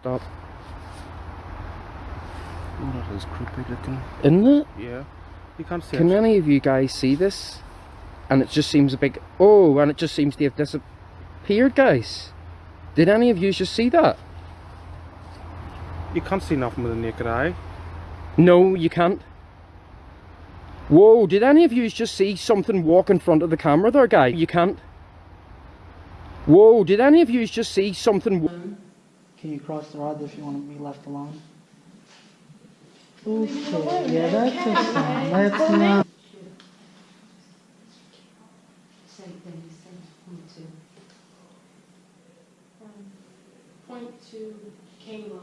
Stop. Oh, that is creepy looking. Isn't it? Yeah. You can't see Can it. any of you guys see this? And it just seems a big... Oh, and it just seems to have disappeared, guys. Did any of you just see that? You can't see nothing with the naked eye. No, you can't. Whoa, did any of you just see something walk in front of the camera there, guy? You can't. Whoa, did any of you just see something... wa- Can you cross the rod if you want to be left alone? Okay, yeah, that's a sign. That's not. Same thing, same point two. Um, Point to Kayla.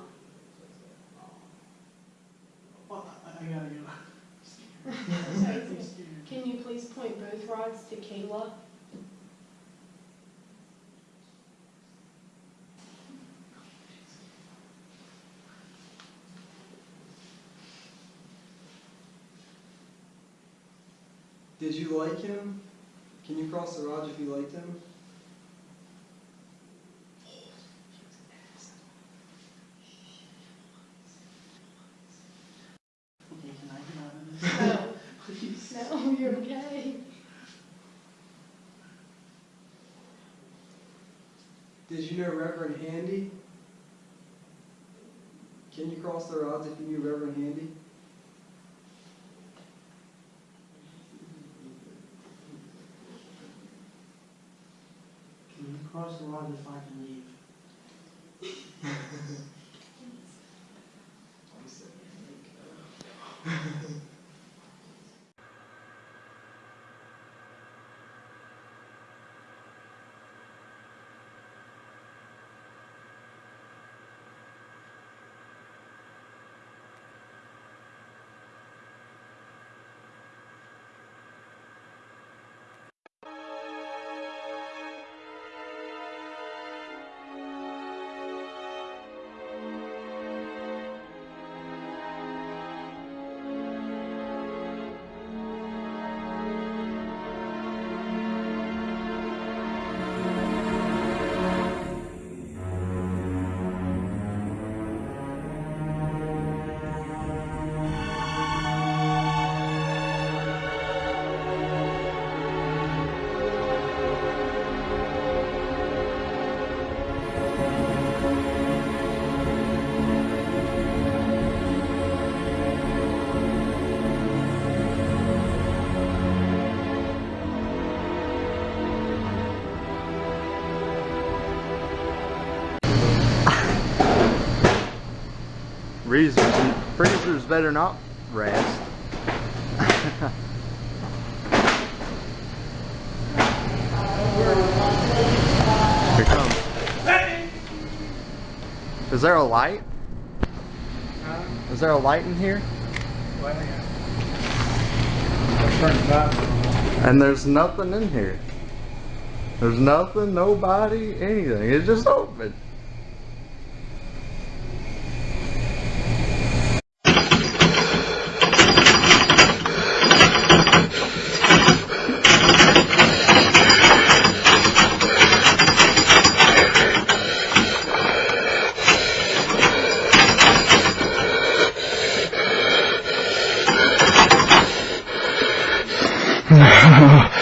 Can you please point both rods to Kayla? Did you like him? Can you cross the rod if you liked him? No, no, you're. Did you know Reverend Handy? Can you cross the rods if you knew Reverend Handy? Can you cross the rod if I can leave? Reasons, freezers better not rest. Here comes. Is there a light? Is there a light in here? And there's nothing in here. There's nothing, nobody, anything. It's just open. No.